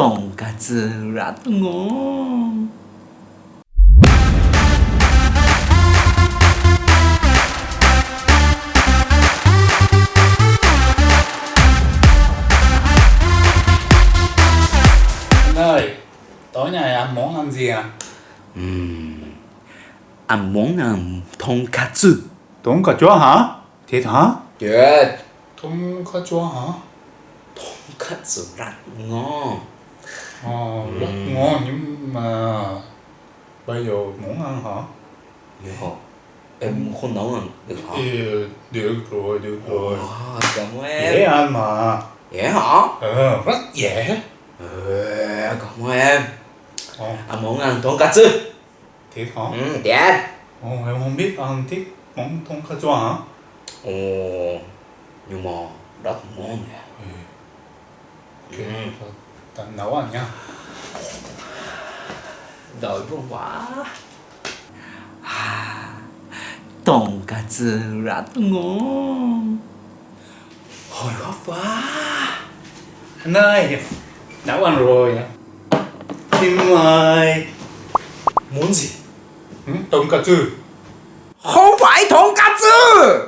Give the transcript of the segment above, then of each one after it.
とんかつらとんご ơi tối nay anh muốn ăn gì à? Uhm, anh muốn ăn tonkatsu tonkatsu hả? Thiệt hả? Yeah tonkatsu hả? Tonkatsu rất ngon. Ờ, rất ừ. ngon nhưng mà bây giờ muốn ăn hả? Được hả? Em không nấu ăn được hả? Ừ, được rồi, được rồi. Ờ, cảm em. Dễ ăn mà. Dễ hả? Ừ, rất dễ. Ừ, cảm em. Ờ. Anh muốn ăn tonkatsu. Thiệt hả? Ừ, thiệt. oh em không biết ăn thích món tonkatsu hả? Ồ, nhưng mà rất ngon nè. Ừ. Okay. Ừ tầm nấu ăn nhá đói vô quá. Tổng cà chừ rất ngon hồi hộp quá. Anh ơi nấu ăn rồi. Thì mời. Muốn gì? Ừ, tổng cà chừ không phải tổng cà chừ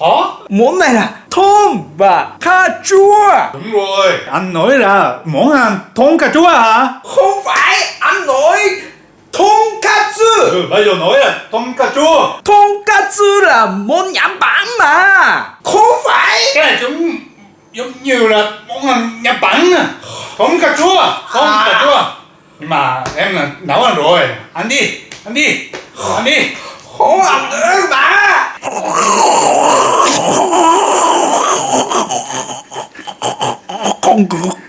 hả? Muốn này là thơm và cà chua. Đúng rồi. Anh nói là món ăn thơm cà chua hả? Không phải, anh nói tonkatsu Ừ, bây giờ nói là tonkatsu Tonkatsu là món nhãn bản mà. Không phải. Cái này giống giống như là món ăn nhãn bản à. Tonkatsu Tonkatsu à. Nhưng mà em là nấu ăn rồi. Ăn đi, ăn đi, ăn đi. Không ăn được bạn. Không